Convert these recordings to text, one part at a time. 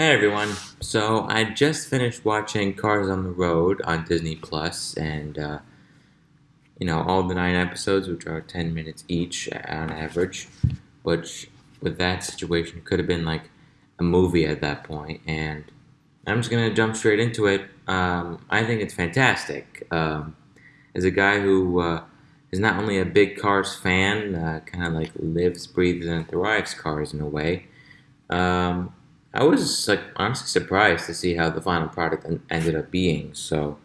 Hey everyone. So I just finished watching Cars on the Road on Disney Plus, and uh, you know all the nine episodes, which are ten minutes each on average, which with that situation could have been like a movie at that point. And I'm just gonna jump straight into it. Um, I think it's fantastic. Um, as a guy who uh, is not only a big Cars fan, uh, kind of like lives, breathes, and thrives Cars in a way. Um, I was like honestly surprised to see how the final product ended up being. So,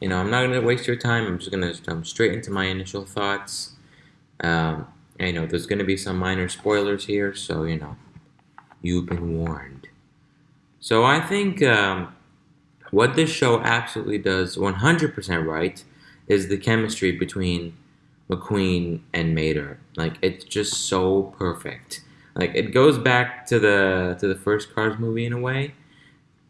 you know, I'm not gonna waste your time. I'm just gonna jump straight into my initial thoughts. Um, you know, there's gonna be some minor spoilers here, so you know, you've been warned. So I think um, what this show absolutely does 100% right is the chemistry between McQueen and Mater. Like it's just so perfect. Like it goes back to the to the first Cars movie in a way,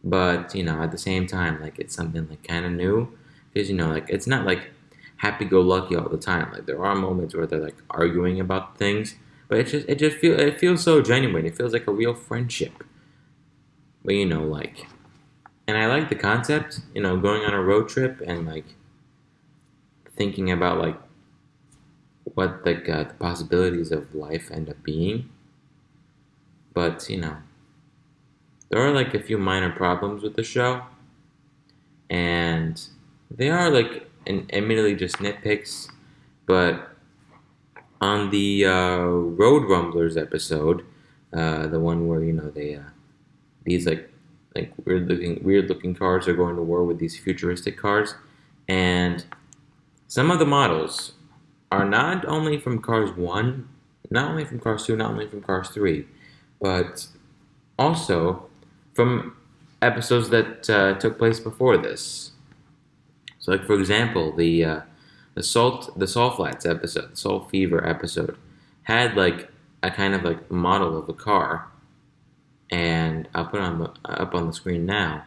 but you know at the same time like it's something like kind of new because you know like it's not like happy-go-lucky all the time. Like there are moments where they're like arguing about things, but it just it just feel it feels so genuine. It feels like a real friendship. But you know like, and I like the concept. You know, going on a road trip and like thinking about like what like uh, the possibilities of life end up being but, you know, there are like a few minor problems with the show. And they are like an, admittedly just nitpicks. But on the uh, Road Rumblers episode, uh, the one where, you know, they, uh, these like, like weird looking, weird looking cars are going to war with these futuristic cars. And some of the models are not only from Cars 1, not only from Cars 2, not only from Cars 3, but also from episodes that uh, took place before this. So, like for example, the uh, the salt the salt flats episode, the salt fever episode, had like a kind of like model of a car, and I'll put it on the, up on the screen now,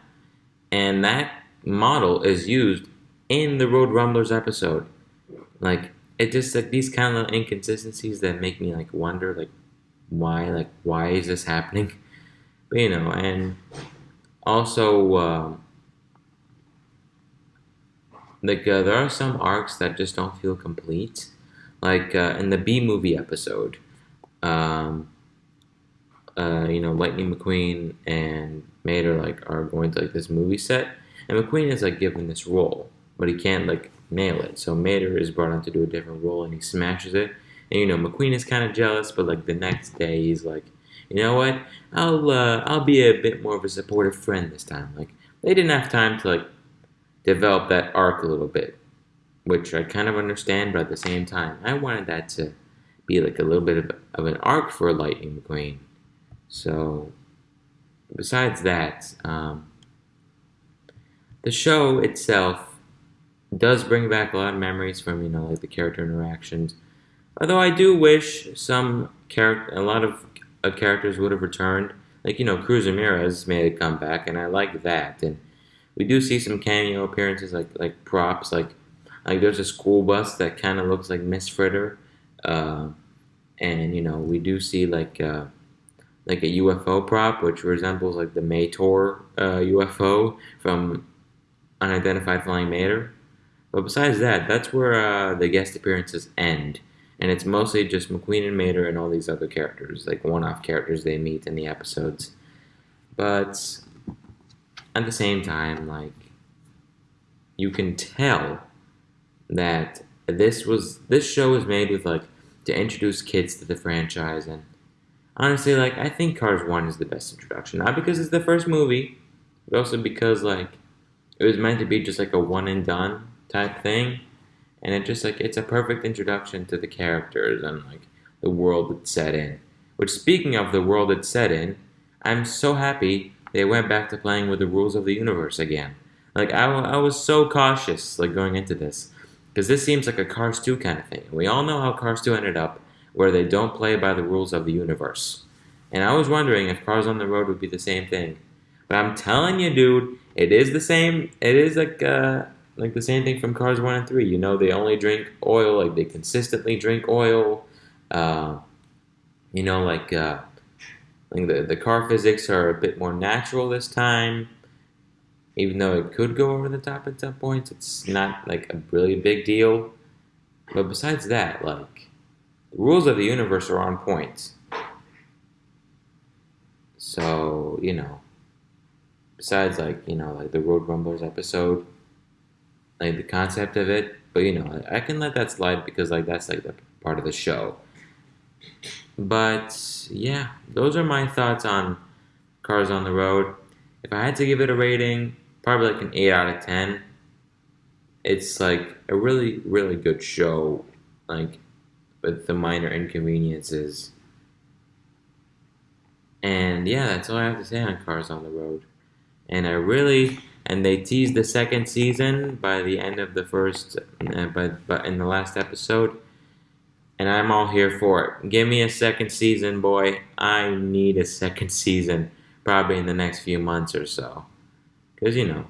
and that model is used in the Road Rumblers episode. Like it just like these kind of inconsistencies that make me like wonder like why like why is this happening? But you know and also um, like uh, there are some arcs that just don't feel complete. Like uh, in the b movie episode um, uh, you know lightning mcqueen and mater like are going to like this movie set and mcqueen is like given this role but he can't like nail it. So mater is brought on to do a different role and he smashes it and you know, McQueen is kind of jealous, but like the next day he's like, you know what? I'll uh, I'll be a bit more of a supportive friend this time. Like they didn't have time to like develop that arc a little bit, which I kind of understand, but at the same time, I wanted that to be like a little bit of, of an arc for Lightning McQueen. So besides that, um, the show itself does bring back a lot of memories from you know like the character interactions Although I do wish some character, a lot of uh, characters would have returned. Like you know, Cruz Ramirez made a comeback, and I like that. And we do see some cameo appearances, like like props, like like there's a school bus that kind of looks like Miss Fritter, uh, and you know we do see like uh, like a UFO prop which resembles like the Mater uh, UFO from Unidentified Flying Mater. But besides that, that's where uh, the guest appearances end and it's mostly just McQueen and Mater and all these other characters, like one-off characters they meet in the episodes. But at the same time, like you can tell that this was this show was made with like to introduce kids to the franchise and honestly like I think Cars 1 is the best introduction. Not because it's the first movie, but also because like it was meant to be just like a one and done type thing and it just like it's a perfect introduction to the characters and like the world it's set in. Which speaking of the world it's set in, I'm so happy they went back to playing with the rules of the universe again. Like I, I was so cautious like going into this because this seems like a Cars 2 kind of thing. We all know how Cars 2 ended up, where they don't play by the rules of the universe. And I was wondering if Cars on the Road would be the same thing. But I'm telling you, dude, it is the same. It is like uh, like the same thing from Cars 1 and 3. You know, they only drink oil, like they consistently drink oil. Uh, you know, like uh, Like the the car physics are a bit more natural this time. Even though it could go over the top at some points, it's not like a really big deal. But besides that, like the rules of the universe are on point. So, you know, besides like, you know, like the Road Rumblers episode, like the concept of it, but you know, I can let that slide because like that's like the part of the show. But yeah, those are my thoughts on Cars on the Road. If I had to give it a rating, probably like an 8 out of 10. It's like a really, really good show, like with the minor inconveniences. And yeah, that's all I have to say on Cars on the Road. And I really, and they teased the second season by the end of the first, uh, but but in the last episode, and I'm all here for it. Give me a second season, boy. I need a second season, probably in the next few months or so, because you know,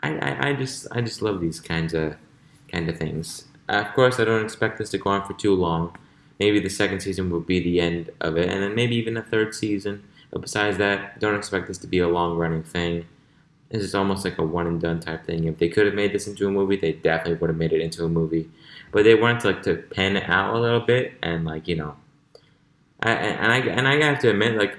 I, I, I just I just love these kinds of kind of things. Uh, of course, I don't expect this to go on for too long. Maybe the second season will be the end of it, and then maybe even a third season. But besides that, don't expect this to be a long running thing. This is almost like a one and done type thing. If they could have made this into a movie, they definitely would have made it into a movie. But they wanted to like to pen it out a little bit and like you know, I, and I and I have to admit like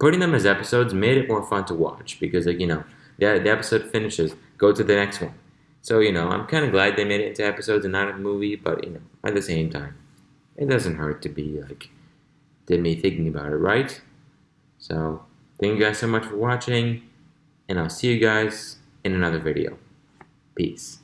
putting them as episodes made it more fun to watch because like you know the the episode finishes, go to the next one. So you know I'm kind of glad they made it into episodes and not a movie, but you know at the same time, it doesn't hurt to be like did me thinking about it, right? So thank you guys so much for watching and I'll see you guys in another video. Peace.